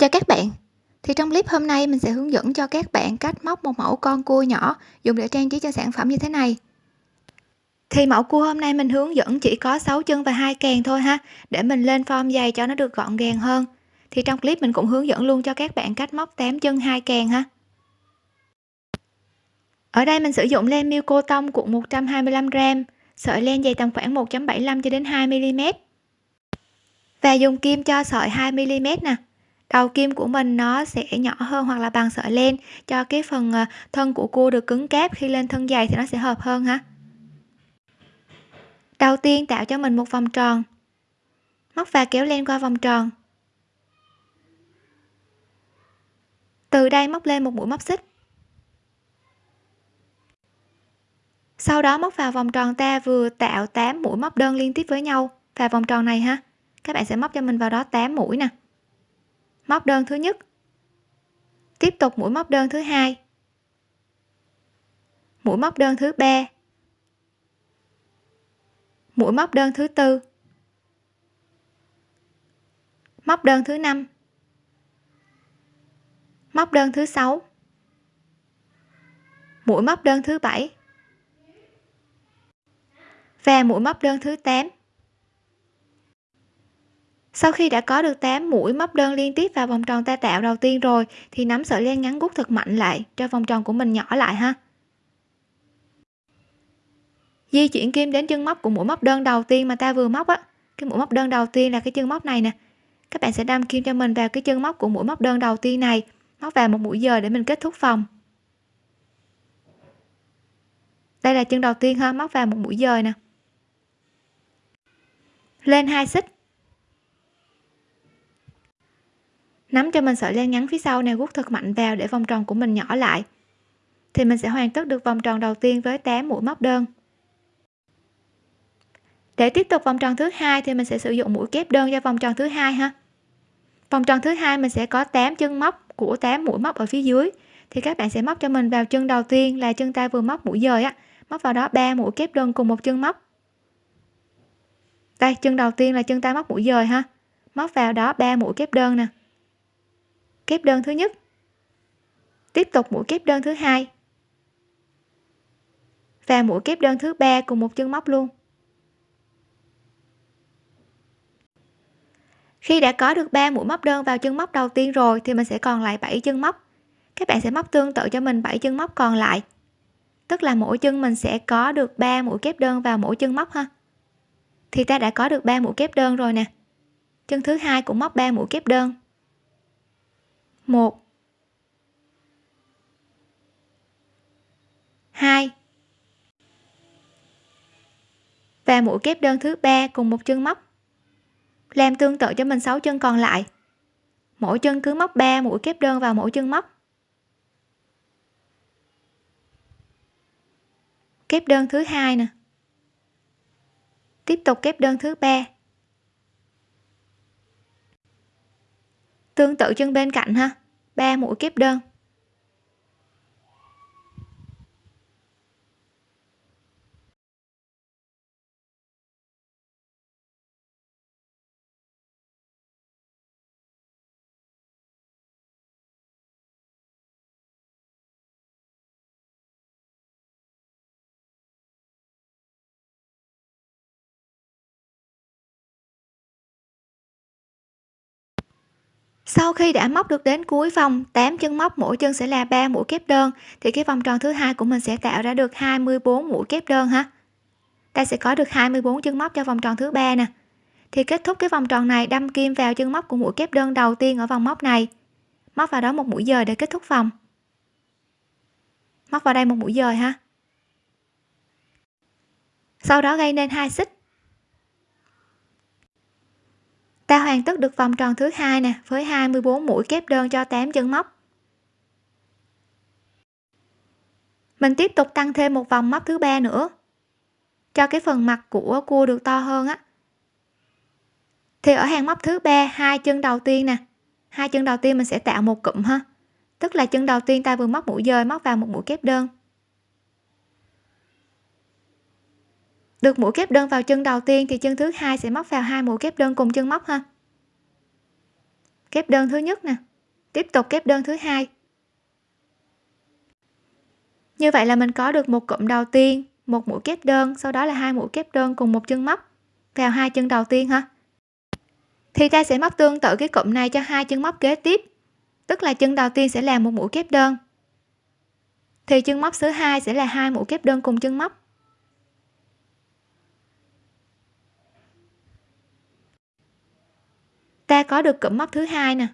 Chào các bạn, thì trong clip hôm nay mình sẽ hướng dẫn cho các bạn cách móc một mẫu con cua nhỏ dùng để trang trí cho sản phẩm như thế này. Thì mẫu cua hôm nay mình hướng dẫn chỉ có 6 chân và hai càng thôi ha, để mình lên form dày cho nó được gọn gàng hơn. Thì trong clip mình cũng hướng dẫn luôn cho các bạn cách móc 8 chân hai càng ha. Ở đây mình sử dụng len miêu cô tông cuộn 125g, sợi len dày tầm khoảng 1.75 cho đến 2 mm. Và dùng kim cho sợi 2 mm nè đầu kim của mình nó sẽ nhỏ hơn hoặc là bằng sợi len, cho cái phần ờ, thân của cua được cứng cáp khi lên thân dày thì nó sẽ hợp hơn ha. Đầu tiên tạo cho mình một vòng tròn. Móc và kéo len qua vòng tròn. Từ đây móc lên một mũi móc xích. Sau đó móc vào vòng tròn ta vừa tạo 8 mũi móc đơn liên tiếp với nhau và vòng tròn này ha. Các bạn sẽ móc cho mình vào đó 8 mũi nè móc đơn thứ nhất. Tiếp tục mũi móc đơn thứ hai. Mũi móc đơn thứ ba. Mũi móc đơn thứ tư. Móc đơn thứ năm. Móc đơn thứ sáu. Mũi móc đơn thứ bảy. Và mũi móc đơn thứ 8 sau khi đã có được 8 mũi móc đơn liên tiếp vào vòng tròn ta tạo đầu tiên rồi, thì nắm sợi len ngắn gút thật mạnh lại cho vòng tròn của mình nhỏ lại ha. Di chuyển kim đến chân móc của mũi móc đơn đầu tiên mà ta vừa móc á. Cái mũi móc đơn đầu tiên là cái chân móc này nè. Các bạn sẽ đâm kim cho mình vào cái chân móc của mũi móc đơn đầu tiên này, móc vào một mũi giờ để mình kết thúc vòng. Đây là chân đầu tiên ha, móc vào một mũi dời nè. Lên hai xích. Nắm cho mình sợi len ngắn phía sau này gút thật mạnh vào để vòng tròn của mình nhỏ lại. Thì mình sẽ hoàn tất được vòng tròn đầu tiên với 8 mũi móc đơn. Để tiếp tục vòng tròn thứ hai thì mình sẽ sử dụng mũi kép đơn cho vòng tròn thứ hai ha. Vòng tròn thứ hai mình sẽ có 8 chân móc của 8 mũi móc ở phía dưới. Thì các bạn sẽ móc cho mình vào chân đầu tiên là chân ta vừa móc mũi dời á. Móc vào đó 3 mũi kép đơn cùng một chân móc. Đây, chân đầu tiên là chân ta móc mũi dời ha. Móc vào đó 3 mũi kép đơn nè kép đơn thứ nhất. Tiếp tục mũi kép đơn thứ hai. Và mũi kép đơn thứ ba cùng một chân móc luôn. Khi đã có được 3 mũi móc đơn vào chân móc đầu tiên rồi thì mình sẽ còn lại 7 chân móc. Các bạn sẽ móc tương tự cho mình 7 chân móc còn lại. Tức là mỗi chân mình sẽ có được 3 mũi kép đơn vào mỗi chân móc ha. Thì ta đã có được 3 mũi kép đơn rồi nè. Chân thứ hai cũng móc 3 mũi kép đơn. 1 2 và mũi kép đơn thứ ba cùng một chân móc. Làm tương tự cho mình 6 chân còn lại. Mỗi chân cứ móc 3 mũi kép đơn vào mỗi chân móc. Kép đơn thứ hai nè. Tiếp tục kép đơn thứ ba. Tương tự chân bên cạnh ha. 3 mũi kép đơn. Sau khi đã móc được đến cuối vòng 8 chân móc mỗi chân sẽ là 3 mũi kép đơn, thì cái vòng tròn thứ hai của mình sẽ tạo ra được 24 mũi kép đơn ha? Ta sẽ có được 24 chân móc cho vòng tròn thứ ba nè. Thì kết thúc cái vòng tròn này, đâm kim vào chân móc của mũi kép đơn đầu tiên ở vòng móc này. Móc vào đó một mũi dời để kết thúc vòng. Móc vào đây một mũi dời ha. Sau đó gây nên hai xích. Ta hoàn tất được vòng tròn thứ hai nè, với 24 mũi kép đơn cho 8 chân móc. Mình tiếp tục tăng thêm một vòng móc thứ ba nữa, cho cái phần mặt của cua được to hơn á. Thì ở hàng móc thứ ba, hai chân đầu tiên nè, hai chân đầu tiên mình sẽ tạo một cụm ha. Tức là chân đầu tiên ta vừa móc mũi dời móc vào một mũi kép đơn. Được mũi kép đơn vào chân đầu tiên thì chân thứ hai sẽ móc vào hai mũi kép đơn cùng chân móc ha. Kép đơn thứ nhất nè. Tiếp tục kép đơn thứ hai. Như vậy là mình có được một cụm đầu tiên, một mũi kép đơn, sau đó là hai mũi kép đơn cùng một chân móc vào hai chân đầu tiên ha. Thì ta sẽ móc tương tự cái cụm này cho hai chân móc kế tiếp, tức là chân đầu tiên sẽ là một mũi kép đơn, thì chân móc thứ hai sẽ là hai mũi kép đơn cùng chân móc. Ta có được cụm móc thứ hai nè.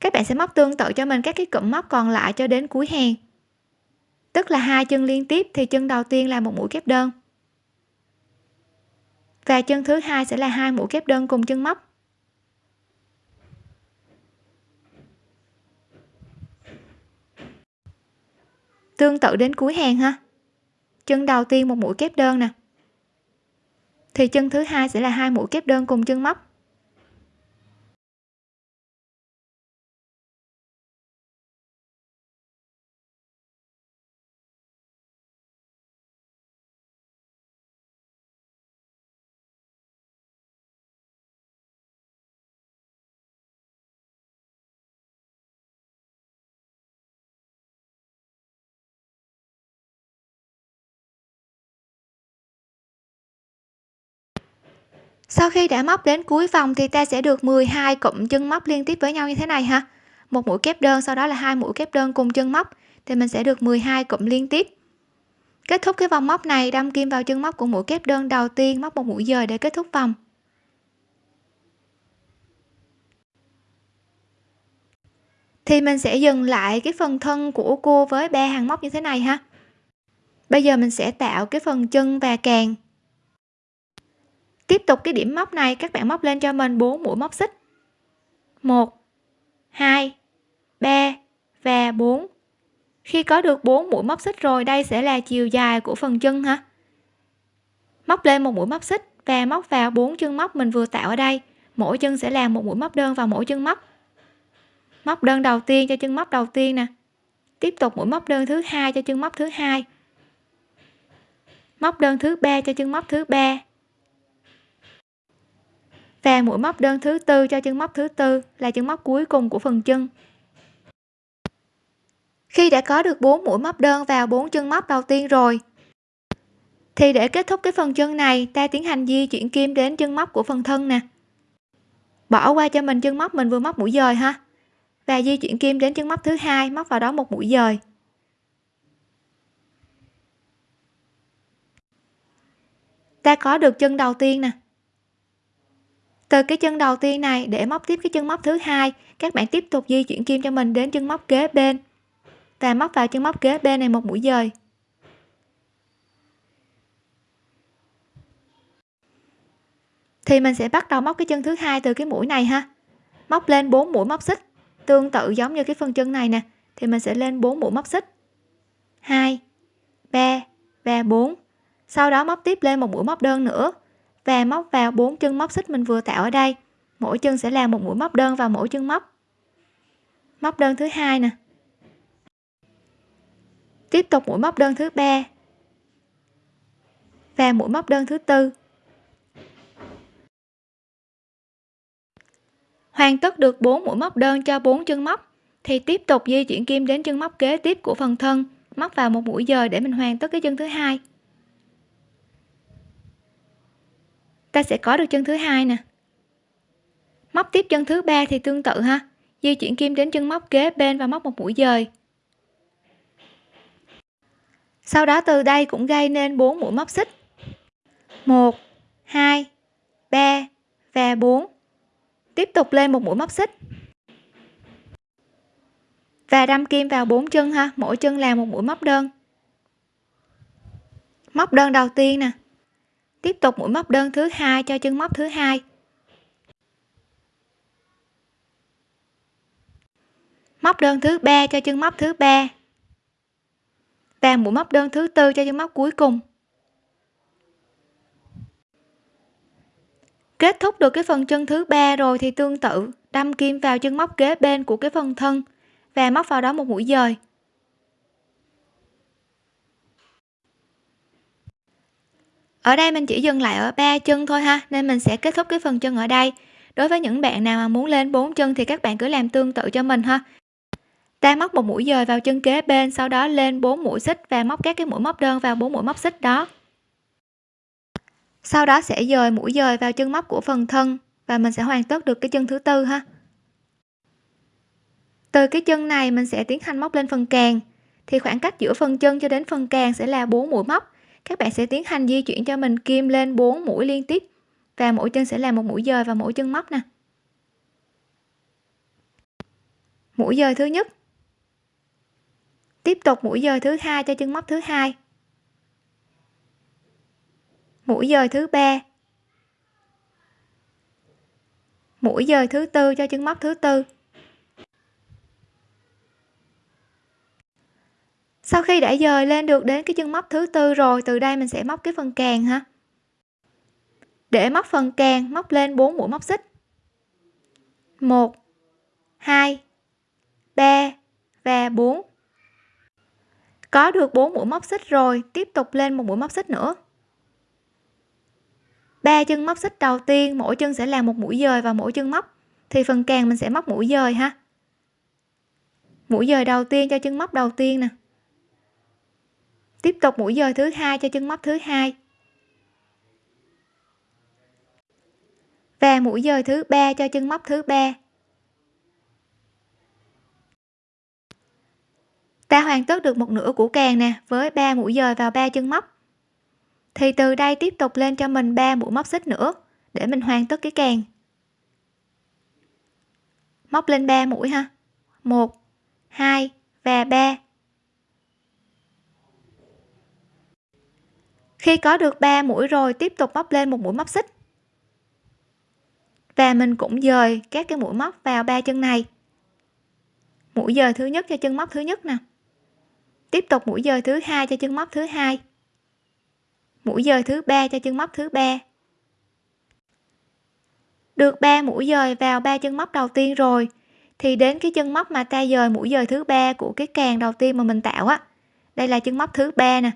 Các bạn sẽ móc tương tự cho mình các cái cụm móc còn lại cho đến cuối hàng. Tức là hai chân liên tiếp thì chân đầu tiên là một mũi kép đơn. Và chân thứ hai sẽ là hai mũi kép đơn cùng chân móc. Tương tự đến cuối hàng ha. Chân đầu tiên một mũi kép đơn nè. Thì chân thứ hai sẽ là hai mũi kép đơn cùng chân móc. Sau khi đã móc đến cuối vòng thì ta sẽ được 12 cụm chân móc liên tiếp với nhau như thế này ha. Một mũi kép đơn, sau đó là hai mũi kép đơn cùng chân móc. Thì mình sẽ được 12 cụm liên tiếp. Kết thúc cái vòng móc này, đâm kim vào chân móc của mũi kép đơn đầu tiên, móc một mũi dời để kết thúc vòng. Thì mình sẽ dừng lại cái phần thân của cua với ba hàng móc như thế này ha. Bây giờ mình sẽ tạo cái phần chân và càng tiếp tục cái điểm móc này, các bạn móc lên cho mình 4 mũi móc xích. 1 2 3 và 4 khi có được 4 mũi móc xích rồi, đây sẽ là chiều dài của phần chân ha. Móc lên một mũi móc xích và móc vào bốn chân móc mình vừa tạo ở đây. Mỗi chân sẽ làm một mũi móc đơn vào mỗi chân móc. Móc đơn đầu tiên cho chân móc đầu tiên nè. Tiếp tục mũi móc đơn thứ hai cho chân móc thứ hai. Móc đơn thứ ba cho chân móc thứ ba và mũi móc đơn thứ tư cho chân móc thứ tư là chân móc cuối cùng của phần chân. Khi đã có được 4 mũi móc đơn vào bốn chân móc đầu tiên rồi, thì để kết thúc cái phần chân này, ta tiến hành di chuyển kim đến chân móc của phần thân nè. Bỏ qua cho mình chân móc, mình vừa móc mũi dời ha. Và di chuyển kim đến chân móc thứ hai, móc vào đó một mũi dời. Ta có được chân đầu tiên nè từ cái chân đầu tiên này, để móc tiếp cái chân móc thứ hai, các bạn tiếp tục di chuyển kim cho mình đến chân móc kế bên. Và móc vào chân móc kế bên này một mũi dời. Thì mình sẽ bắt đầu móc cái chân thứ hai từ cái mũi này ha. Móc lên 4 mũi móc xích, tương tự giống như cái phần chân này nè. Thì mình sẽ lên 4 mũi móc xích. 2 3 và 4 sau đó móc tiếp lên một mũi móc đơn nữa và móc vào bốn chân móc xích mình vừa tạo ở đây. Mỗi chân sẽ làm một mũi móc đơn vào mỗi chân móc. Móc đơn thứ hai nè. Tiếp tục mũi móc đơn thứ ba. Và mũi móc đơn thứ tư. Hoàn tất được 4 mũi móc đơn cho 4 chân móc, thì tiếp tục di chuyển kim đến chân móc kế tiếp của phần thân, móc vào một mũi dời để mình hoàn tất cái chân thứ hai. Ta sẽ có được chân thứ hai nè. Móc tiếp chân thứ ba thì tương tự ha. Di chuyển kim đến chân móc kế bên và móc một mũi dời. Sau đó từ đây cũng gây nên 4 mũi móc xích. 1 2 3 và 4 tiếp tục lên một mũi móc xích. Và đâm kim vào bốn chân ha. Mỗi chân là một mũi móc đơn. Móc đơn đầu tiên nè tiếp tục mũi móc đơn thứ hai cho chân móc thứ hai. Móc đơn thứ ba cho chân móc thứ ba. Và mũi móc đơn thứ tư cho chân móc cuối cùng. Kết thúc được cái phần chân thứ ba rồi thì tương tự, đâm kim vào chân móc kế bên của cái phần thân và móc vào đó một mũi dời. Ở đây mình chỉ dừng lại ở ba chân thôi ha, nên mình sẽ kết thúc cái phần chân ở đây. Đối với những bạn nào mà muốn lên bốn chân thì các bạn cứ làm tương tự cho mình ha. Ta móc một mũi dời vào chân kế bên, sau đó lên 4 mũi xích và móc các cái mũi móc đơn vào 4 mũi móc xích đó. Sau đó sẽ dời mũi dời vào chân móc của phần thân và mình sẽ hoàn tất được cái chân thứ tư ha. Từ cái chân này mình sẽ tiến hành móc lên phần càng. Thì khoảng cách giữa phần chân cho đến phần càng sẽ là 4 mũi móc các bạn sẽ tiến hành di chuyển cho mình kim lên 4 mũi liên tiếp. Và mỗi chân sẽ là một mũi dời và mỗi chân móc nè. Mũi dời thứ nhất. Tiếp tục mũi dời thứ hai cho chân móc thứ hai. Mũi dời thứ ba. Mũi dời thứ tư cho chân móc thứ tư. Sau khi đã dời lên được đến cái chân móc thứ tư rồi, từ đây mình sẽ móc cái phần càng ha. Để móc phần càng, móc lên 4 mũi móc xích. 1 2 3 và 4 có được 4 mũi móc xích rồi, tiếp tục lên một mũi móc xích nữa. Ba chân móc xích đầu tiên, mỗi chân sẽ là một mũi dời vào mỗi chân móc. Thì phần càng mình sẽ móc mũi dời ha. Mũi dời đầu tiên cho chân móc đầu tiên nè tiếp tục mũi dời thứ hai cho chân móc thứ hai. Và mũi dời thứ ba cho chân móc thứ ba. Ta hoàn tất được một nửa của càng nè, với 3 mũi dời vào ba chân móc. Thì từ đây tiếp tục lên cho mình 3 mũi móc xích nữa, để mình hoàn tất cái càng. Móc lên 3 mũi ha. 1 2 và 3 khi có được 3 mũi rồi, tiếp tục móc lên một mũi móc xích. Và mình cũng dời các cái mũi móc vào ba chân này. Mũi dời thứ nhất cho chân móc thứ nhất nè. Tiếp tục mũi dời thứ hai cho chân móc thứ hai. Mũi dời thứ ba cho chân móc thứ ba. Được 3 mũi dời vào ba chân móc đầu tiên rồi, thì đến cái chân móc mà ta dời mũi dời thứ ba của cái càng đầu tiên mà mình tạo á. Đây là chân móc thứ ba nè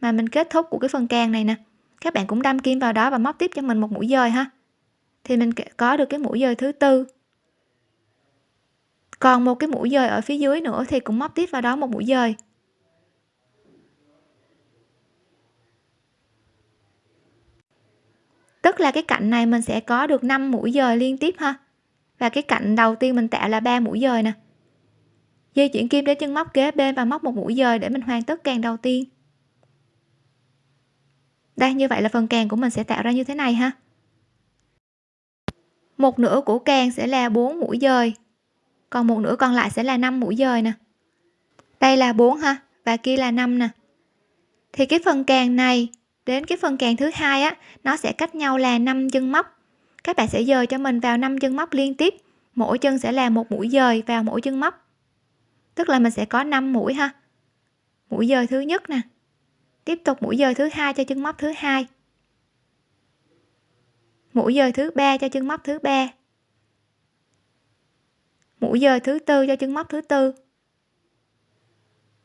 mà mình kết thúc của cái phần càng này nè. Các bạn cũng đâm kim vào đó và móc tiếp cho mình một mũi dời ha. Thì mình có được cái mũi dời thứ tư. Còn một cái mũi dời ở phía dưới nữa thì cũng móc tiếp vào đó một mũi dời. Tức là cái cạnh này mình sẽ có được 5 mũi dời liên tiếp ha. Và cái cạnh đầu tiên mình tạo là 3 mũi dời nè. Di chuyển kim đến chân móc kế bên và móc một mũi dời để mình hoàn tất càng đầu tiên đây, như vậy là phần càng của mình sẽ tạo ra như thế này ha. Một nửa của càng sẽ là 4 mũi dời. Còn một nửa còn lại sẽ là 5 mũi dời nè. Đây là 4 ha, và kia là 5 nè. Thì cái phần càng này, đến cái phần càng thứ hai á, nó sẽ cách nhau là 5 chân móc. Các bạn sẽ dời cho mình vào 5 chân móc liên tiếp. Mỗi chân sẽ là một mũi dời vào mỗi chân móc. Tức là mình sẽ có 5 mũi ha. Mũi dời thứ nhất nè tiếp tục mũi dời thứ hai cho chân móc thứ hai. Mũi dời thứ ba cho chân móc thứ ba. Mũi dời thứ tư cho chân móc thứ tư.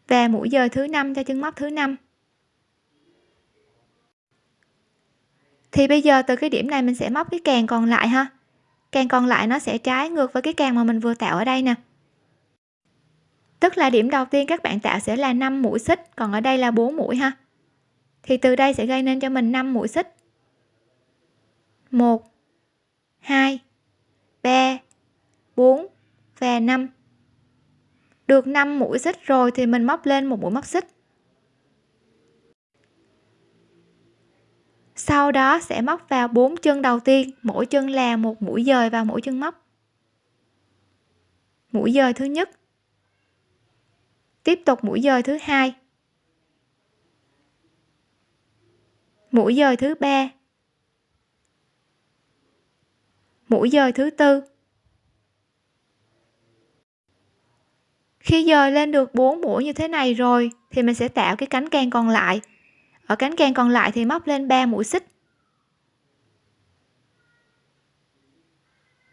Và mũi dời thứ năm cho chân móc thứ năm. Thì bây giờ từ cái điểm này mình sẽ móc cái càng còn lại ha. Càng còn lại nó sẽ trái ngược với cái càng mà mình vừa tạo ở đây nè. Tức là điểm đầu tiên các bạn tạo sẽ là 5 mũi xích, còn ở đây là 4 mũi ha thì từ đây sẽ gây nên cho mình 5 mũi xích. 1 2 3 4 và 5 được 5 mũi xích rồi thì mình móc lên một mũi móc xích. Sau đó sẽ móc vào bốn chân đầu tiên, mỗi chân là một mũi dời vào mỗi chân móc. Mũi dời thứ nhất. Tiếp tục mũi dời thứ hai. Mũi dời thứ ba. Mũi dời thứ tư. Khi dời lên được 4 mũi như thế này rồi, thì mình sẽ tạo cái cánh càng còn lại. Ở cánh càng còn lại thì móc lên 3 mũi xích.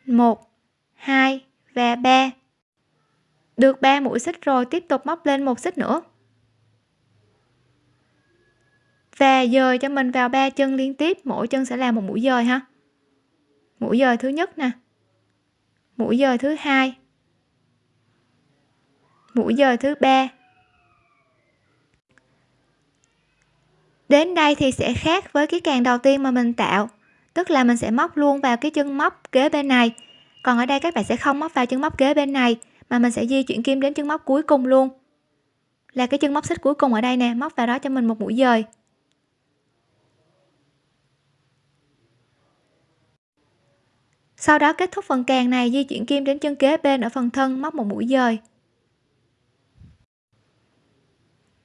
1 2 và 3 được 3 mũi xích rồi, tiếp tục móc lên một xích nữa và dời cho mình vào ba chân liên tiếp, mỗi chân sẽ là một mũi dời ha. Mũi dời thứ nhất nè. Mũi dời thứ hai. Mũi dời thứ ba. Đến đây thì sẽ khác với cái càng đầu tiên mà mình tạo, tức là mình sẽ móc luôn vào cái chân móc kế bên này. Còn ở đây các bạn sẽ không móc vào chân móc kế bên này, mà mình sẽ di chuyển kim đến chân móc cuối cùng luôn. Là cái chân móc xích cuối cùng ở đây nè, móc vào đó cho mình một mũi dời. Sau đó kết thúc phần càng này di chuyển kim đến chân kế bên ở phần thân móc một mũi dời.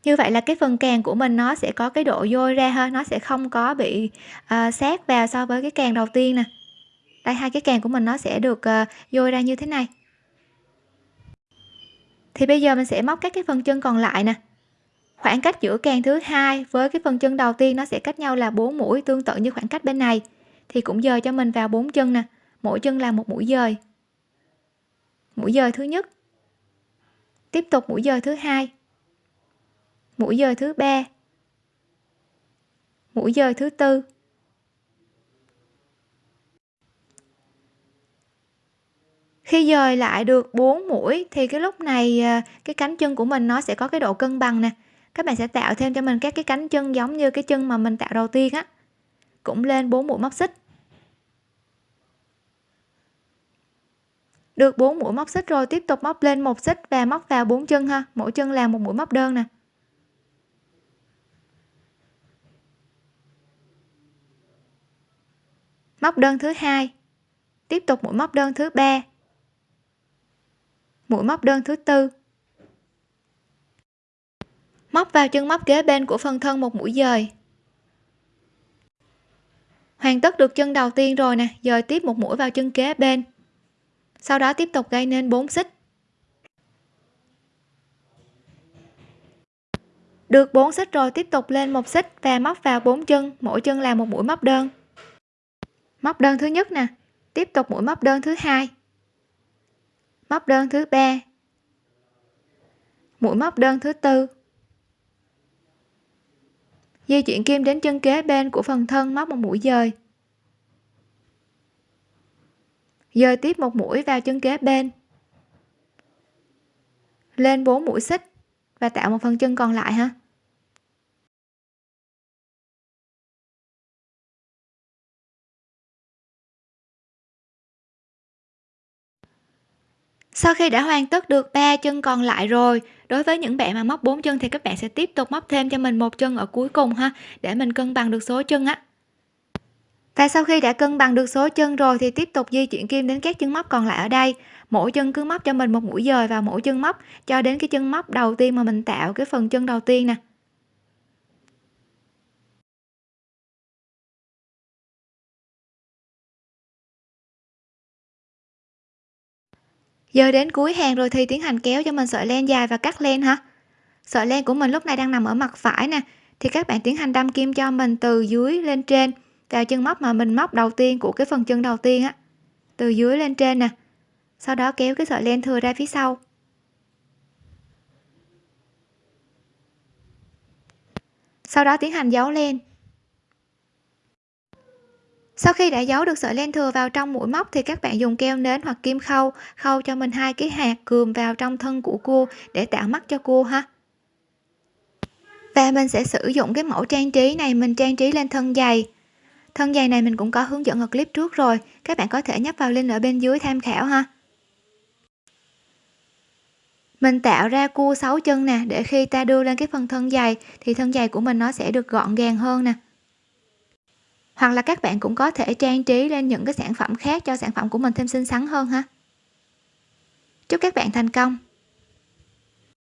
Như vậy là cái phần càng của mình nó sẽ có cái độ dôi ra hơn nó sẽ không có bị uh, sát vào so với cái càng đầu tiên nè. Đây hai cái càng của mình nó sẽ được uh, dôi ra như thế này. Thì bây giờ mình sẽ móc các cái phần chân còn lại nè. Khoảng cách giữa càng thứ hai với cái phần chân đầu tiên nó sẽ cách nhau là 4 mũi tương tự như khoảng cách bên này. Thì cũng dời cho mình vào bốn chân nè mỗi chân là một mũi dời. Mũi dời thứ nhất. Tiếp tục mũi dời thứ hai. Mũi dời thứ ba. Mũi dời thứ tư. Khi dời lại được 4 mũi thì cái lúc này à, cái cánh chân của mình nó sẽ có cái độ cân bằng nè. Các bạn sẽ tạo thêm cho mình các cái cánh chân giống như cái chân mà mình tạo đầu tiên á. Cũng lên 4 mũi móc xích. Được 4 mũi móc xích rồi, tiếp tục móc lên một xích và móc vào bốn chân ha. Mỗi chân là một mũi móc đơn nè. Móc đơn thứ hai. Tiếp tục mũi móc đơn thứ ba. Mũi móc đơn thứ tư. Móc vào chân móc kế bên của phần thân một mũi dời. Hoàn tất được chân đầu tiên rồi nè. Dời tiếp một mũi vào chân kế bên sau đó tiếp tục gây nên 4 xích. Được 4 xích rồi tiếp tục lên một xích và móc vào bốn chân, mỗi chân là một mũi móc đơn. Móc đơn thứ nhất nè, tiếp tục mũi móc đơn thứ hai. Móc đơn thứ ba. Mũi móc đơn thứ tư. Di chuyển kim đến chân kế bên của phần thân móc một mũi dời. Dời tiếp một mũi vào chân kế bên. Lên 4 mũi xích và tạo một phần chân còn lại ha. Sau khi đã hoàn tất được ba chân còn lại rồi, đối với những bạn mà móc bốn chân thì các bạn sẽ tiếp tục móc thêm cho mình một chân ở cuối cùng ha, để mình cân bằng được số chân á và sau khi đã cân bằng được số chân rồi thì tiếp tục di chuyển kim đến các chân móc còn lại ở đây. Mỗi chân cứ móc cho mình một mũi dời vào mỗi chân móc, cho đến cái chân móc đầu tiên mà mình tạo cái phần chân đầu tiên nè. Giờ đến cuối hàng rồi thì tiến hành kéo cho mình sợi len dài và cắt len hả sợi len của mình lúc này đang nằm ở mặt phải nè, thì các bạn tiến hành đâm kim cho mình từ dưới lên trên vào chân móc mà mình móc đầu tiên của cái phần chân đầu tiên á. Từ dưới lên trên nè. Sau đó kéo cái sợi len thừa ra phía sau. Sau đó tiến hành giấu len. Sau khi đã giấu được sợi len thừa vào trong mũi móc thì các bạn dùng keo nến hoặc kim khâu khâu cho mình hai cái hạt cườm vào trong thân của cua để tạo mắt cho cua ha. Và mình sẽ sử dụng cái mẫu trang trí này, mình trang trí lên thân giày thân giày này mình cũng có hướng dẫn ở clip trước rồi. Các bạn có thể nhấp vào link ở bên dưới tham khảo ha. Mình tạo ra cua 6 chân nè, để khi ta đưa lên cái phần thân giày thì thân giày của mình nó sẽ được gọn gàng hơn nè. Hoặc là các bạn cũng có thể trang trí lên những cái sản phẩm khác cho sản phẩm của mình thêm xinh xắn hơn ha. Chúc các bạn thành công!